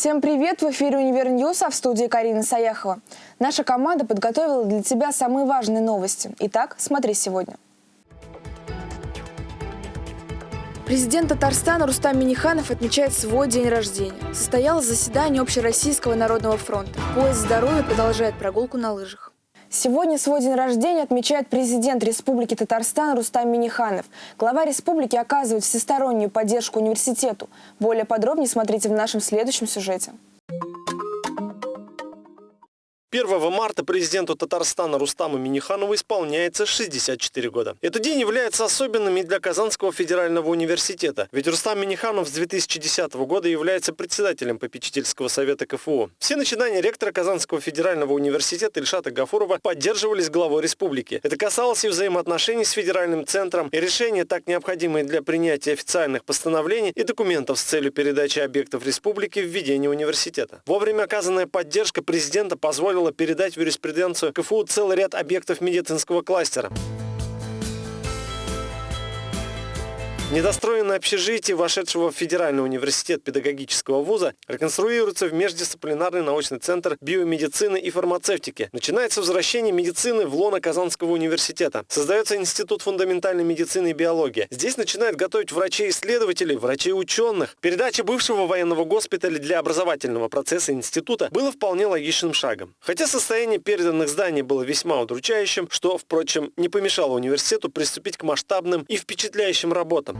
Всем привет! В эфире «Univer News», а в студии Карина Саяхова. Наша команда подготовила для тебя самые важные новости. Итак, смотри сегодня. Президент Татарстана Рустам Миниханов отмечает свой день рождения. Состоялось заседание Общероссийского народного фронта. Поезд здоровья продолжает прогулку на лыжах. Сегодня свой день рождения отмечает президент Республики Татарстан Рустам Миниханов. Глава республики оказывает всестороннюю поддержку университету. Более подробнее смотрите в нашем следующем сюжете. 1 марта президенту Татарстана Рустаму Миниханову исполняется 64 года. Этот день является особенным и для Казанского федерального университета, ведь Рустам Миниханов с 2010 года является председателем попечительского совета КФУ. Все начинания ректора Казанского федерального университета Ильшата Гафурова поддерживались главой республики. Это касалось и взаимоотношений с федеральным центром, и решения, так необходимые для принятия официальных постановлений и документов с целью передачи объектов республики в ведение университета. Вовремя оказанная поддержка президента позволила позволило передать в юриспруденцию КФУ целый ряд объектов медицинского кластера. Недостроенное общежитие вошедшего в Федеральный университет педагогического вуза реконструируется в междисциплинарный научный центр биомедицины и фармацевтики. Начинается возвращение медицины в лоно Казанского университета. Создается Институт фундаментальной медицины и биологии. Здесь начинают готовить врачей-исследователей, врачей-ученых. Передача бывшего военного госпиталя для образовательного процесса института было вполне логичным шагом. Хотя состояние переданных зданий было весьма удручающим, что, впрочем, не помешало университету приступить к масштабным и впечатляющим работам.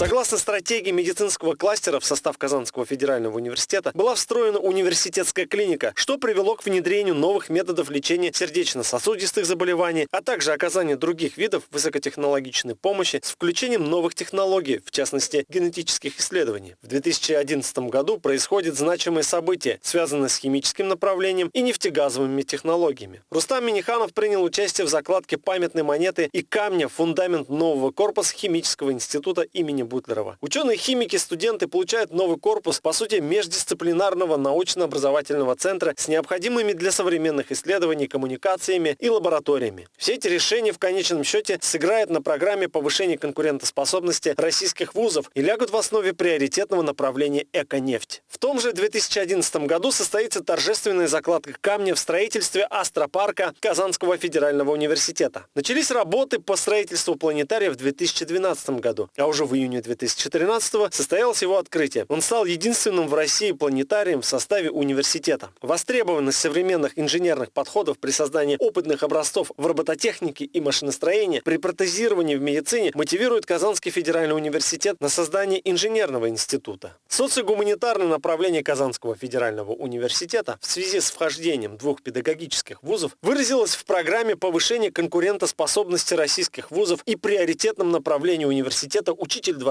Согласно стратегии медицинского кластера в состав Казанского федерального университета была встроена университетская клиника, что привело к внедрению новых методов лечения сердечно-сосудистых заболеваний, а также оказания других видов высокотехнологичной помощи с включением новых технологий, в частности генетических исследований. В 2011 году происходит значимое событие, связанное с химическим направлением и нефтегазовыми технологиями. Рустам Миниханов принял участие в закладке памятной монеты и камня в фундамент нового корпуса химического института имени Бутлерова. Ученые-химики, студенты получают новый корпус, по сути, междисциплинарного научно-образовательного центра с необходимыми для современных исследований коммуникациями и лабораториями. Все эти решения в конечном счете сыграют на программе повышения конкурентоспособности российских вузов и лягут в основе приоритетного направления «Эко-нефть». В том же 2011 году состоится торжественная закладка камня в строительстве астропарка Казанского федерального университета. Начались работы по строительству планетария в 2012 году, а уже в июне июня 2013 состоялось его открытие. Он стал единственным в России планетарием в составе университета. Востребованность современных инженерных подходов при создании опытных образцов в робототехнике и машиностроении при протезировании в медицине мотивирует Казанский федеральный университет на создание инженерного института. Социогуманитарное направление Казанского федерального университета в связи с вхождением двух педагогических вузов выразилось в программе повышения конкурентоспособности российских вузов и приоритетном направлении университета «Учитель 21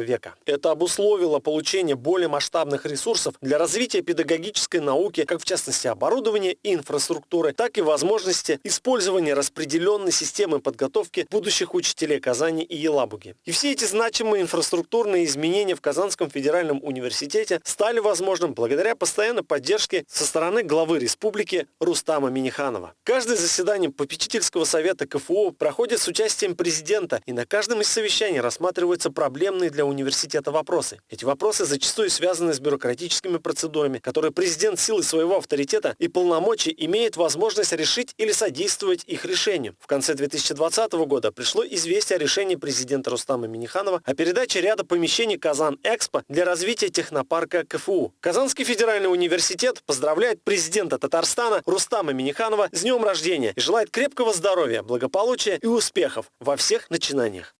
века. Это обусловило получение более масштабных ресурсов для развития педагогической науки, как в частности оборудования и инфраструктуры, так и возможности использования распределенной системы подготовки будущих учителей Казани и Елабуги. И все эти значимые инфраструктурные изменения в Казанском федеральном университете стали возможным благодаря постоянной поддержке со стороны главы республики Рустама Миниханова. Каждое заседание попечительского совета КФУ проходит с участием президента, и на каждом из совещаний рассматриваются проблемы проблемные для университета вопросы. Эти вопросы зачастую связаны с бюрократическими процедурами, которые президент силой своего авторитета и полномочий имеет возможность решить или содействовать их решению. В конце 2020 года пришло известие о решении президента Рустама Миниханова о передаче ряда помещений Казан-Экспо для развития технопарка КФУ. Казанский федеральный университет поздравляет президента Татарстана Рустама Миниханова с днем рождения и желает крепкого здоровья, благополучия и успехов во всех начинаниях.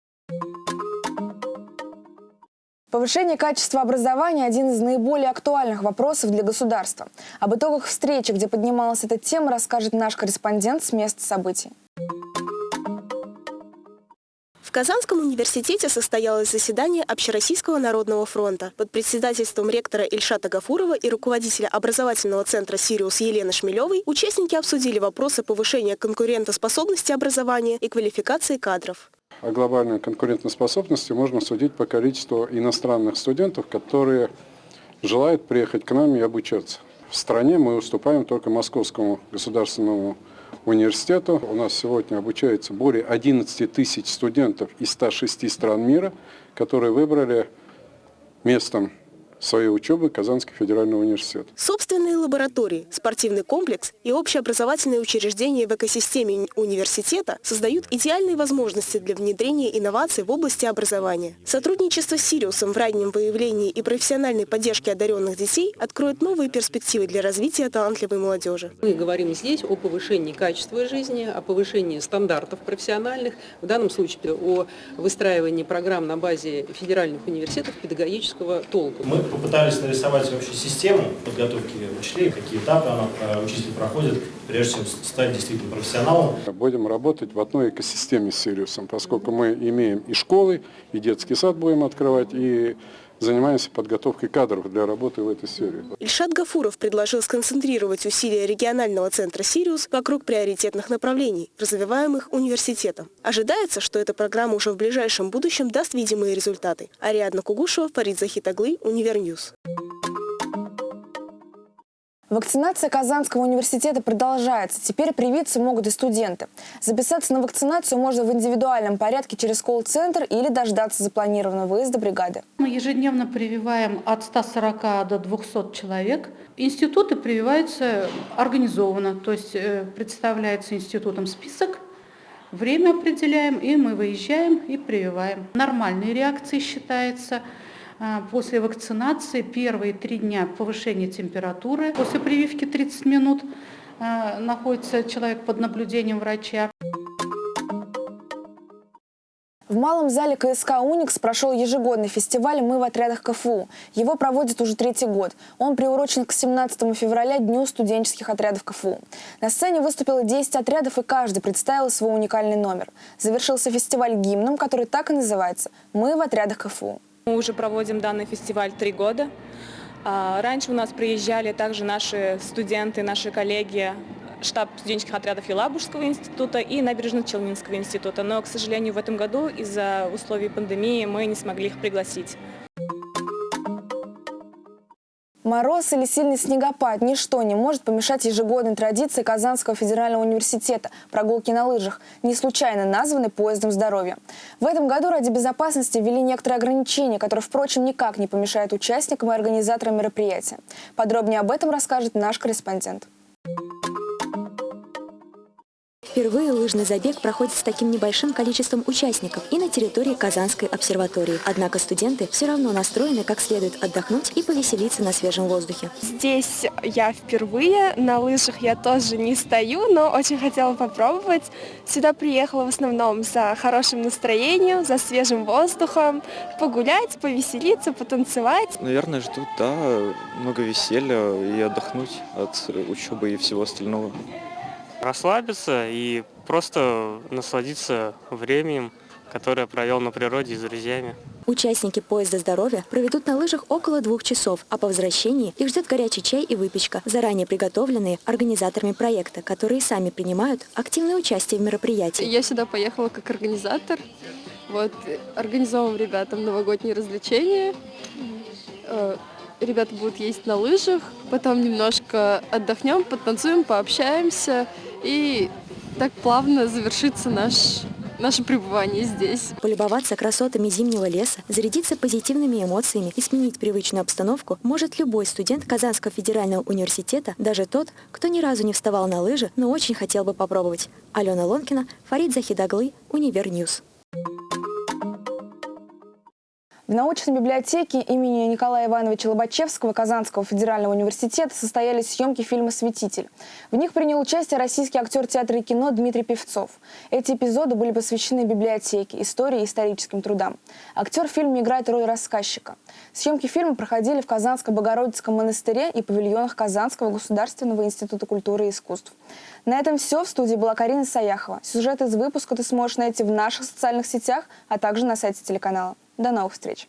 Повышение качества образования – один из наиболее актуальных вопросов для государства. Об итогах встречи, где поднималась эта тема, расскажет наш корреспондент с места событий. В Казанском университете состоялось заседание Общероссийского народного фронта. Под председательством ректора Ильшата Гафурова и руководителя образовательного центра «Сириус» Елены Шмелевой участники обсудили вопросы повышения конкурентоспособности образования и квалификации кадров о глобальной конкурентоспособности можно судить по количеству иностранных студентов, которые желают приехать к нам и обучаться. В стране мы уступаем только Московскому государственному университету. У нас сегодня обучается более 11 тысяч студентов из 106 стран мира, которые выбрали местом своей учебы Казанский федеральный университет. Собственные лаборатории, спортивный комплекс и общеобразовательные учреждения в экосистеме университета создают идеальные возможности для внедрения инноваций в области образования. Сотрудничество с Сириусом в раннем выявлении и профессиональной поддержке одаренных детей откроет новые перспективы для развития талантливой молодежи. Мы говорим здесь о повышении качества жизни, о повышении стандартов профессиональных, в данном случае о выстраивании программ на базе федеральных университетов педагогического толка. Мы попытались нарисовать вообще систему подготовки учителей, какие этапы она, э, учитель проходит, прежде чем стать действительно профессионалом. Будем работать в одной экосистеме с Сириусом, поскольку мы имеем и школы, и детский сад будем открывать, и занимаемся подготовкой кадров для работы в этой сфере. Ильшат Гафуров предложил сконцентрировать усилия регионального центра «Сириус» вокруг приоритетных направлений, развиваемых университетом. Ожидается, что эта программа уже в ближайшем будущем даст видимые результаты. Ариадна Кугушева, Фарид Захитоглы, Univer News. Вакцинация Казанского университета продолжается. Теперь привиться могут и студенты. Записаться на вакцинацию можно в индивидуальном порядке через колл-центр или дождаться запланированного выезда бригады. Мы ежедневно прививаем от 140 до 200 человек. Институты прививаются организованно, то есть э, представляется институтом список, время определяем, и мы выезжаем и прививаем. Нормальной реакцией считается – после вакцинации первые три дня повышение температуры. После прививки 30 минут а, находится человек под наблюдением врача. В малом зале КСК «Уникс» прошел ежегодный фестиваль «Мы в отрядах КФУ». Его проводят уже третий год. Он приурочен к 17 февраля, Дню студенческих отрядов КФУ. На сцене выступило 10 отрядов, и каждый представил свой уникальный номер. Завершился фестиваль гимном, который так и называется «Мы в отрядах КФУ». Мы уже проводим данный фестиваль три года. А, раньше у нас приезжали также наши студенты, наши коллеги, штаб студенческих отрядов Елабужского института и Набережно-Челнинского института. Но, к сожалению, в этом году из-за условий пандемии мы не смогли их пригласить. Мороз или сильный снегопад – ничто не может помешать ежегодной традиции Казанского федерального университета – прогулки на лыжах, не случайно названы поездом здоровья. В этом году ради безопасности ввели некоторые ограничения, которые, впрочем, никак не помешают участникам и организаторам мероприятия. Подробнее об этом расскажет наш корреспондент. Впервые лыжный забег проходит с таким небольшим количеством участников и на территории Казанской обсерватории. Однако студенты все равно настроены как следует отдохнуть и повеселиться на свежем воздухе. Здесь я впервые, на лыжах я тоже не стою, но очень хотела попробовать. Сюда приехала в основном за хорошим настроением, за свежим воздухом, погулять, повеселиться, потанцевать. Наверное, ждут, да, много веселья и отдохнуть от учебы и всего остального расслабиться и просто насладиться временем, которое провел на природе с друзьями. Участники поезда здоровья проведут на лыжах около двух часов, а по возвращении их ждет горячий чай и выпечка, заранее приготовленные организаторами проекта, которые сами принимают активное участие в мероприятии. Я сюда поехала как организатор. Вот, организовываем ребятам новогодние развлечения. Э, ребята будут ездить на лыжах, потом немножко отдохнем, потанцуем, пообщаемся. И так плавно завершится наш наше пребывание здесь. Полюбоваться красотами зимнего леса, зарядиться позитивными эмоциями и сменить привычную обстановку может любой студент Казанского федерального университета, даже тот, кто ни разу не вставал на лыжи, но очень хотел бы попробовать. Алена Лонкина, Фарид Захитоглы, Univer News. В научной библиотеке имени Николая Ивановича Лобачевского Казанского федерального университета состоялись съемки фильма «Святитель». В них принял участие российский актер театра и кино Дмитрий Певцов. Эти эпизоды были посвящены библиотеке, истории и историческим трудам. Актер в фильме играет роль рассказчика. Съемки фильма проходили в Казанско-Богородицком монастыре и павильонах Казанского государственного института культуры и искусств. На этом все. В студии была Карина Саяхова. Сюжет из выпуска ты сможешь найти в наших социальных сетях, а также на сайте телеканала. До новых встреч!